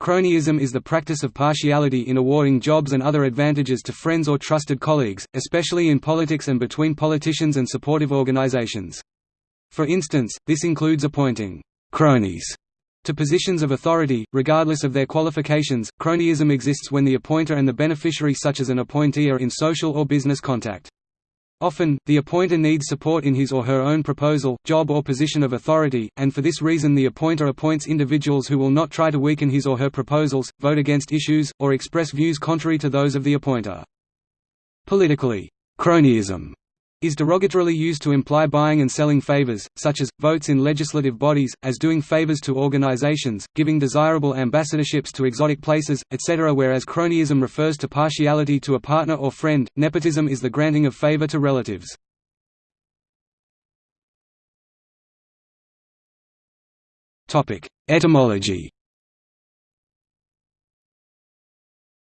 Cronyism is the practice of partiality in awarding jobs and other advantages to friends or trusted colleagues, especially in politics and between politicians and supportive organizations. For instance, this includes appointing cronies to positions of authority, regardless of their qualifications. Cronyism exists when the appointer and the beneficiary, such as an appointee, are in social or business contact. Often, the appointer needs support in his or her own proposal, job or position of authority, and for this reason the appointer appoints individuals who will not try to weaken his or her proposals, vote against issues, or express views contrary to those of the appointer. Politically, cronyism is derogatorily used to imply buying and selling favors, such as, votes in legislative bodies, as doing favors to organizations, giving desirable ambassadorships to exotic places, etc. Whereas cronyism refers to partiality to a partner or friend, nepotism is the granting of favor to relatives. Etymology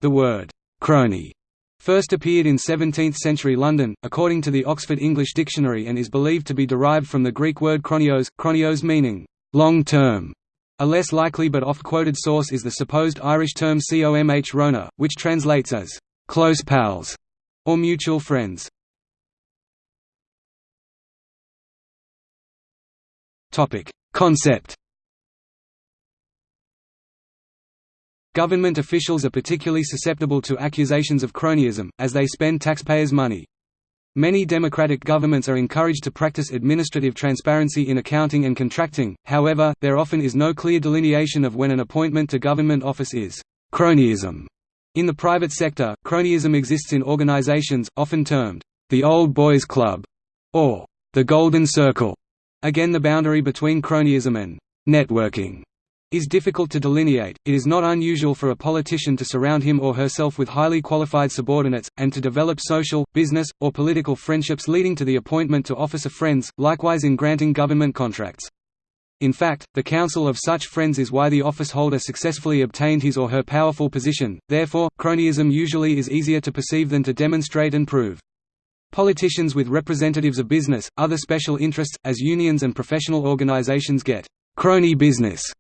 The word «crony» First appeared in 17th-century London, according to the Oxford English Dictionary and is believed to be derived from the Greek word chronios, chronios meaning, long term. A less likely but oft-quoted source is the supposed Irish term comh roghna, which translates as, close pals, or mutual friends. Concept Government officials are particularly susceptible to accusations of cronyism, as they spend taxpayers' money. Many democratic governments are encouraged to practice administrative transparency in accounting and contracting, however, there often is no clear delineation of when an appointment to government office is cronyism. In the private sector, cronyism exists in organizations, often termed the Old Boys Club or the Golden Circle. Again the boundary between cronyism and networking is difficult to delineate. It is not unusual for a politician to surround him or herself with highly qualified subordinates, and to develop social, business, or political friendships leading to the appointment to office of friends, likewise in granting government contracts. In fact, the counsel of such friends is why the office holder successfully obtained his or her powerful position, therefore, cronyism usually is easier to perceive than to demonstrate and prove. Politicians with representatives of business, other special interests, as unions and professional organizations get crony business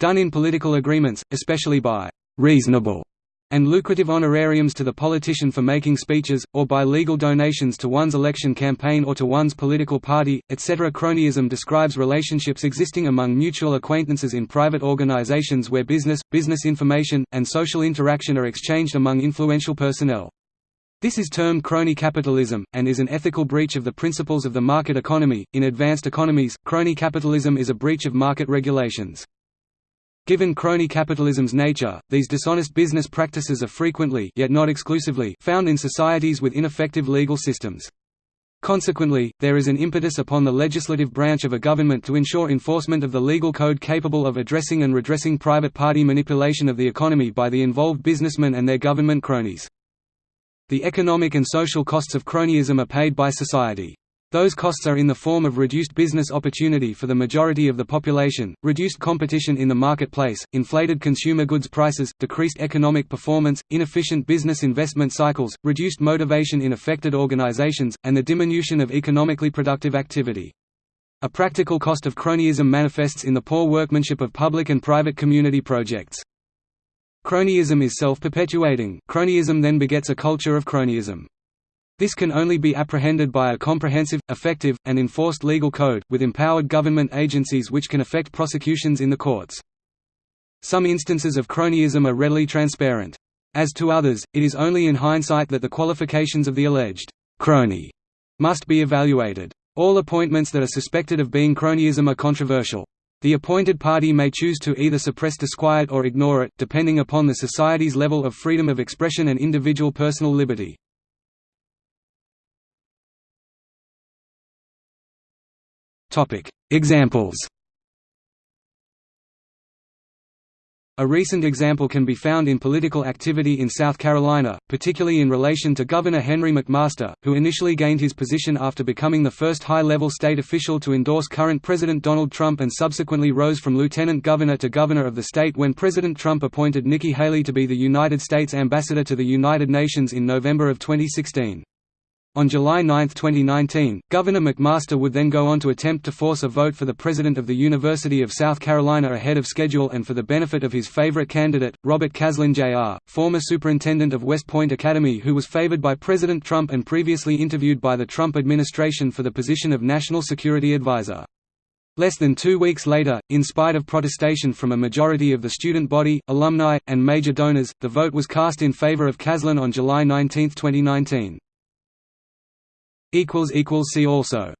done in political agreements, especially by «reasonable» and lucrative honorariums to the politician for making speeches, or by legal donations to one's election campaign or to one's political party, etc. Cronyism describes relationships existing among mutual acquaintances in private organizations where business, business information, and social interaction are exchanged among influential personnel. This is termed crony capitalism, and is an ethical breach of the principles of the market economy. In advanced economies, crony capitalism is a breach of market regulations. Given crony capitalism's nature, these dishonest business practices are frequently yet not exclusively found in societies with ineffective legal systems. Consequently, there is an impetus upon the legislative branch of a government to ensure enforcement of the legal code capable of addressing and redressing private party manipulation of the economy by the involved businessmen and their government cronies. The economic and social costs of cronyism are paid by society. Those costs are in the form of reduced business opportunity for the majority of the population, reduced competition in the marketplace, inflated consumer goods prices, decreased economic performance, inefficient business investment cycles, reduced motivation in affected organizations, and the diminution of economically productive activity. A practical cost of cronyism manifests in the poor workmanship of public and private community projects. Cronyism is self-perpetuating, cronyism then begets a culture of cronyism. This can only be apprehended by a comprehensive, effective, and enforced legal code, with empowered government agencies which can effect prosecutions in the courts. Some instances of cronyism are readily transparent. As to others, it is only in hindsight that the qualifications of the alleged crony must be evaluated. All appointments that are suspected of being cronyism are controversial. The appointed party may choose to either suppress disquiet or ignore it, depending upon the society's level of freedom of expression and individual personal liberty. Examples A recent example can be found in political activity in South Carolina, particularly in relation to Governor Henry McMaster, who initially gained his position after becoming the first high-level state official to endorse current President Donald Trump and subsequently rose from lieutenant governor to governor of the state when President Trump appointed Nikki Haley to be the United States ambassador to the United Nations in November of 2016. On July 9, 2019, Governor McMaster would then go on to attempt to force a vote for the president of the University of South Carolina ahead of schedule and for the benefit of his favorite candidate, Robert Caslen Jr., former superintendent of West Point Academy who was favored by President Trump and previously interviewed by the Trump administration for the position of National Security Advisor. Less than two weeks later, in spite of protestation from a majority of the student body, alumni, and major donors, the vote was cast in favor of Caslen on July 19, 2019. See also